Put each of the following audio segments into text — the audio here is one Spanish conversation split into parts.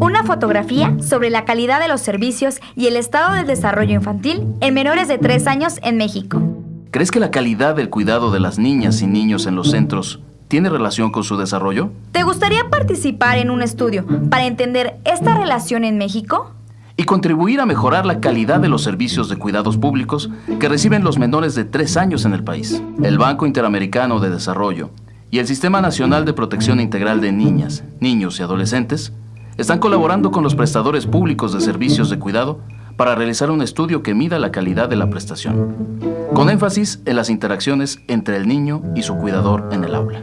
Una fotografía sobre la calidad de los servicios y el estado del desarrollo infantil en menores de 3 años en México. ¿Crees que la calidad del cuidado de las niñas y niños en los centros tiene relación con su desarrollo? ¿Te gustaría participar en un estudio para entender esta relación en México? Y contribuir a mejorar la calidad de los servicios de cuidados públicos que reciben los menores de 3 años en el país. El Banco Interamericano de Desarrollo y el Sistema Nacional de Protección Integral de Niñas, Niños y Adolescentes están colaborando con los prestadores públicos de servicios de cuidado para realizar un estudio que mida la calidad de la prestación, con énfasis en las interacciones entre el niño y su cuidador en el aula.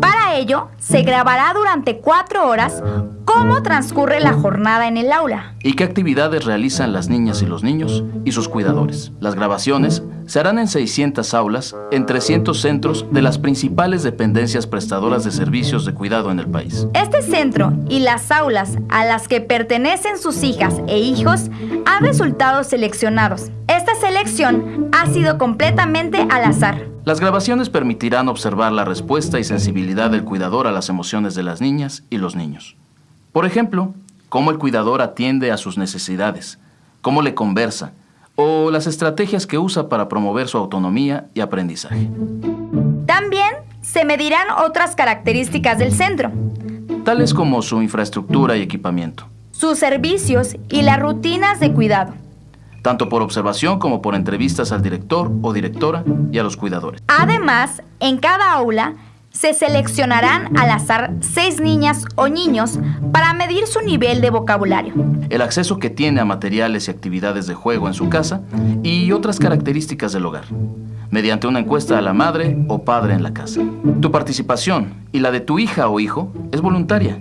Para ello, se grabará durante cuatro horas cómo transcurre la jornada en el aula. ¿Y qué actividades realizan las niñas y los niños y sus cuidadores? Las grabaciones se harán en 600 aulas en 300 centros de las principales dependencias prestadoras de servicios de cuidado en el país. Este centro y las aulas a las que pertenecen sus hijas e hijos han resultado seleccionados. Esta selección ha sido completamente al azar. Las grabaciones permitirán observar la respuesta y sensibilidad del cuidador a las emociones de las niñas y los niños. Por ejemplo, cómo el cuidador atiende a sus necesidades, cómo le conversa, o las estrategias que usa para promover su autonomía y aprendizaje. También se medirán otras características del centro, tales como su infraestructura y equipamiento, sus servicios y las rutinas de cuidado, tanto por observación como por entrevistas al director o directora y a los cuidadores. Además, en cada aula se seleccionarán al azar seis niñas o niños para medir su nivel de vocabulario. El acceso que tiene a materiales y actividades de juego en su casa y otras características del hogar, mediante una encuesta a la madre o padre en la casa. Tu participación y la de tu hija o hijo es voluntaria.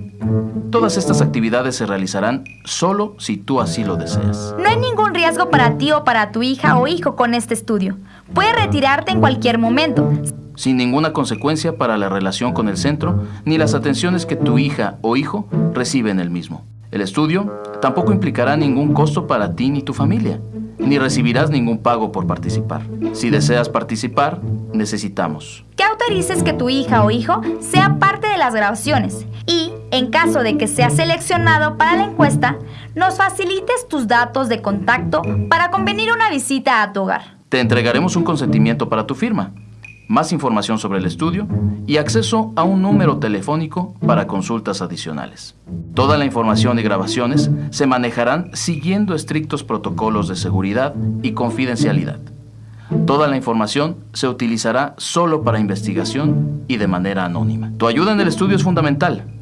Todas estas actividades se realizarán solo si tú así lo deseas. No hay ningún riesgo para ti o para tu hija o hijo con este estudio. Puedes retirarte en cualquier momento sin ninguna consecuencia para la relación con el centro ni las atenciones que tu hija o hijo recibe en el mismo. El estudio tampoco implicará ningún costo para ti ni tu familia, ni recibirás ningún pago por participar. Si deseas participar, necesitamos que autorices que tu hija o hijo sea parte de las grabaciones y, en caso de que sea seleccionado para la encuesta, nos facilites tus datos de contacto para convenir una visita a tu hogar. Te entregaremos un consentimiento para tu firma más información sobre el estudio y acceso a un número telefónico para consultas adicionales. Toda la información y grabaciones se manejarán siguiendo estrictos protocolos de seguridad y confidencialidad. Toda la información se utilizará solo para investigación y de manera anónima. Tu ayuda en el estudio es fundamental.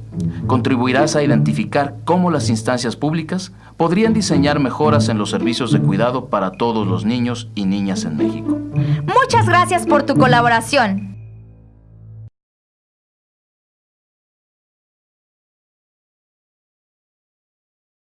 Contribuirás a identificar cómo las instancias públicas podrían diseñar mejoras en los servicios de cuidado para todos los niños y niñas en México. Muchas gracias por tu colaboración.